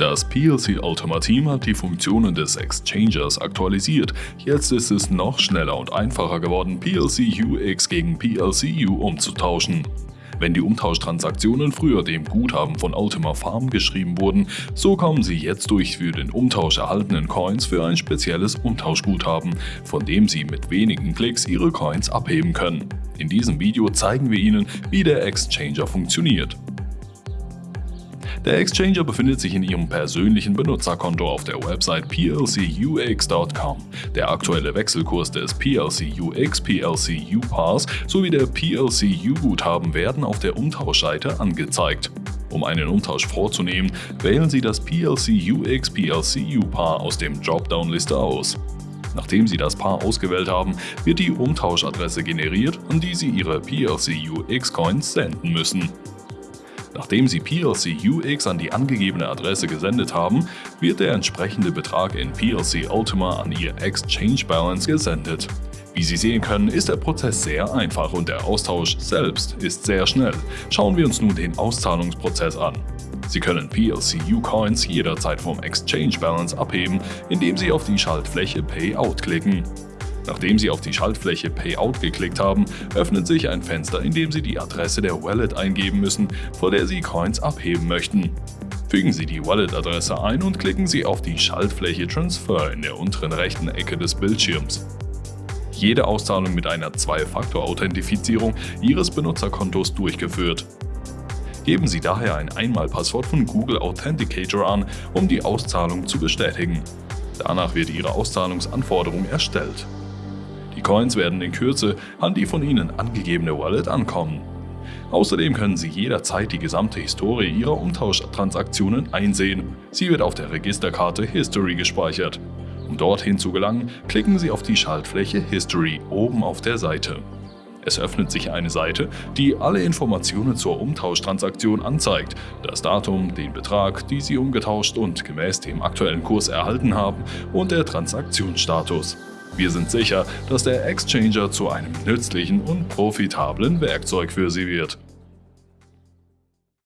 Das PLC Ultima Team hat die Funktionen des Exchangers aktualisiert. Jetzt ist es noch schneller und einfacher geworden, PLC UX gegen PLC U umzutauschen. Wenn die Umtauschtransaktionen früher dem Guthaben von Ultima Farm geschrieben wurden, so kommen sie jetzt durch für den Umtausch erhaltenen Coins für ein spezielles Umtauschguthaben, von dem Sie mit wenigen Klicks Ihre Coins abheben können. In diesem Video zeigen wir Ihnen, wie der Exchanger funktioniert. Der Exchanger befindet sich in Ihrem persönlichen Benutzerkonto auf der Website plcux.com. Der aktuelle Wechselkurs des PLCUX, PLCU-Pass sowie der PLCU-Guthaben werden auf der Umtauschseite angezeigt. Um einen Umtausch vorzunehmen, wählen Sie das PLCUX PLCU-Paar aus dem Dropdown-Liste aus. Nachdem Sie das Paar ausgewählt haben, wird die Umtauschadresse generiert, an die Sie Ihre PLCUX-Coins senden müssen. Nachdem Sie PLC UX an die angegebene Adresse gesendet haben, wird der entsprechende Betrag in PLC Ultima an Ihr Exchange Balance gesendet. Wie Sie sehen können, ist der Prozess sehr einfach und der Austausch selbst ist sehr schnell. Schauen wir uns nun den Auszahlungsprozess an. Sie können PLCU-Coins jederzeit vom Exchange Balance abheben, indem Sie auf die Schaltfläche Payout klicken. Nachdem Sie auf die Schaltfläche Payout geklickt haben, öffnet sich ein Fenster, in dem Sie die Adresse der Wallet eingeben müssen, vor der Sie Coins abheben möchten. Fügen Sie die Wallet-Adresse ein und klicken Sie auf die Schaltfläche Transfer in der unteren rechten Ecke des Bildschirms. Jede Auszahlung mit einer Zwei-Faktor-Authentifizierung Ihres Benutzerkontos durchgeführt. Geben Sie daher ein Einmalpasswort von Google Authenticator an, um die Auszahlung zu bestätigen. Danach wird Ihre Auszahlungsanforderung erstellt. Die Coins werden in Kürze an die von Ihnen angegebene Wallet ankommen. Außerdem können Sie jederzeit die gesamte Historie Ihrer Umtauschtransaktionen einsehen. Sie wird auf der Registerkarte History gespeichert. Um dorthin zu gelangen, klicken Sie auf die Schaltfläche History oben auf der Seite. Es öffnet sich eine Seite, die alle Informationen zur Umtauschtransaktion anzeigt, das Datum, den Betrag, die Sie umgetauscht und gemäß dem aktuellen Kurs erhalten haben und der Transaktionsstatus. Wir sind sicher, dass der Exchanger zu einem nützlichen und profitablen Werkzeug für Sie wird.